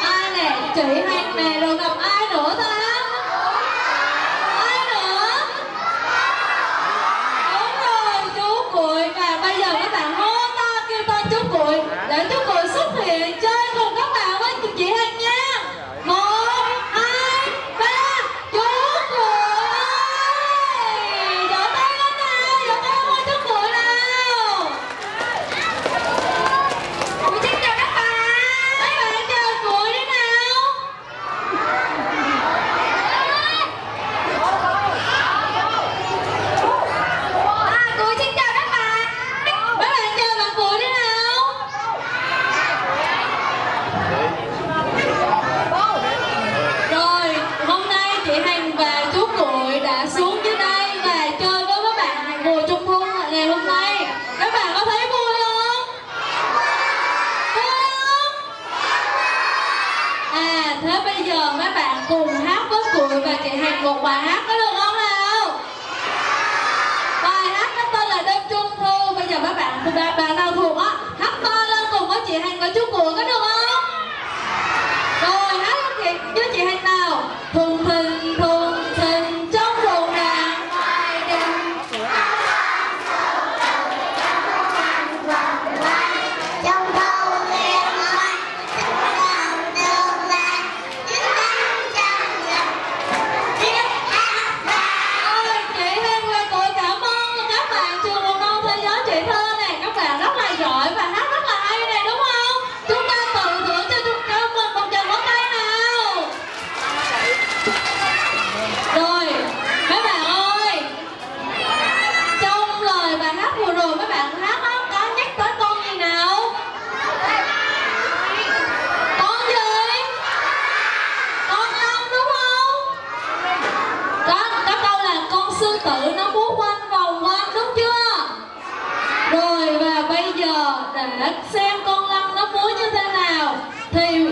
ai nè chị Hằng nè rồi gặp ai nữa thôi. bài hát có được không nào bài hát nó tên là đêm trung thu bây giờ các bạn từ ba bạn nào thuộc á hát to lên cùng với chị Hằng và chú cuội có được không tự nó muốn quanh vòng quanh, đúng chưa? Rồi, và bây giờ để xem con lăng nó múa như thế nào. Thì